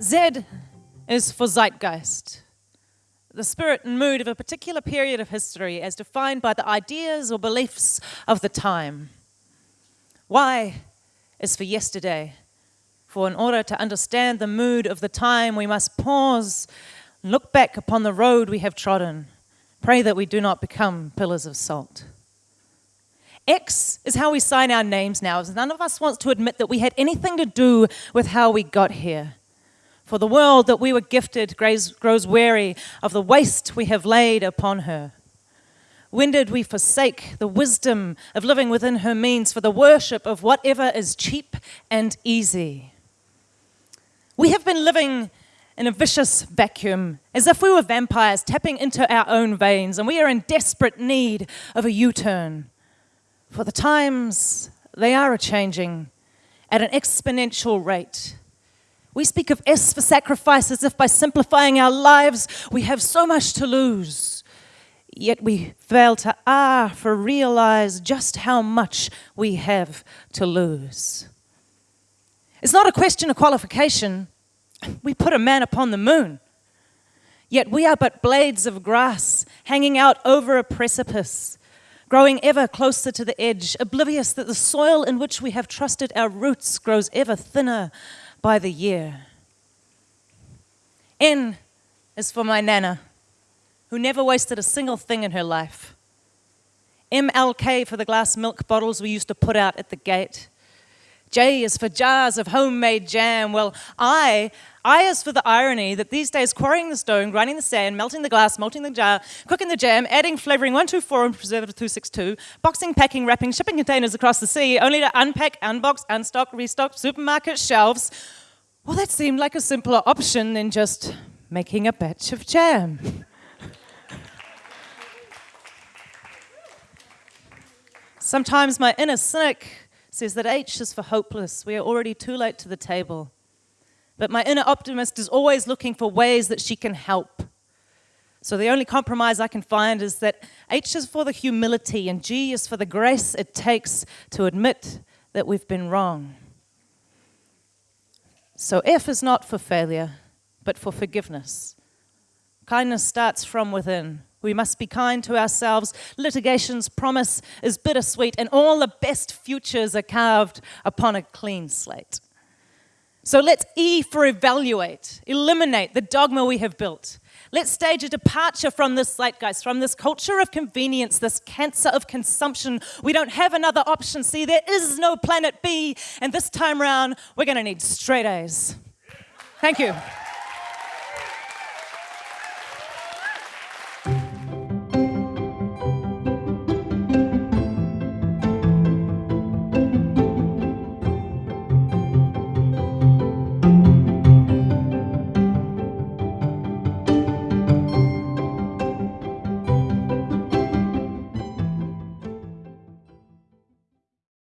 Z is for zeitgeist, the spirit and mood of a particular period of history as defined by the ideas or beliefs of the time. Y is for yesterday, for in order to understand the mood of the time, we must pause, and look back upon the road we have trodden, pray that we do not become pillars of salt. X is how we sign our names now, as none of us wants to admit that we had anything to do with how we got here. For the world that we were gifted grows, weary of the waste we have laid upon her. When did we forsake the wisdom of living within her means for the worship of whatever is cheap and easy? We have been living in a vicious vacuum, as if we were vampires tapping into our own veins, and we are in desperate need of a U turn. For the times, they are a changing at an exponential rate. We speak of S for sacrifice as if by simplifying our lives, we have so much to lose. Yet we fail to R for realize just how much we have to lose. It's not a question of qualification. We put a man upon the moon. Yet we are but blades of grass hanging out over a precipice growing ever closer to the edge, oblivious that the soil in which we have trusted our roots grows ever thinner by the year. N is for my Nana, who never wasted a single thing in her life. MLK for the glass milk bottles we used to put out at the gate. J is for jars of homemade jam. Well, I, I is for the irony that these days quarrying the stone, grinding the sand, melting the glass, melting the jar, cooking the jam, adding flavoring 124 and preservative 262, boxing, packing, wrapping, shipping containers across the sea, only to unpack, unbox, unstock, restock supermarket shelves. Well, that seemed like a simpler option than just making a batch of jam. Sometimes my inner cynic says that H is for hopeless. We are already too late to the table. But my inner optimist is always looking for ways that she can help. So the only compromise I can find is that H is for the humility and G is for the grace it takes to admit that we've been wrong. So F is not for failure, but for forgiveness. Kindness starts from within. We must be kind to ourselves. Litigation's promise is bittersweet, and all the best futures are carved upon a clean slate. So let's E for evaluate, eliminate the dogma we have built. Let's stage a departure from this zeitgeist, from this culture of convenience, this cancer of consumption. We don't have another option. See, there is no planet B, and this time around, we're going to need straight A's. Thank you.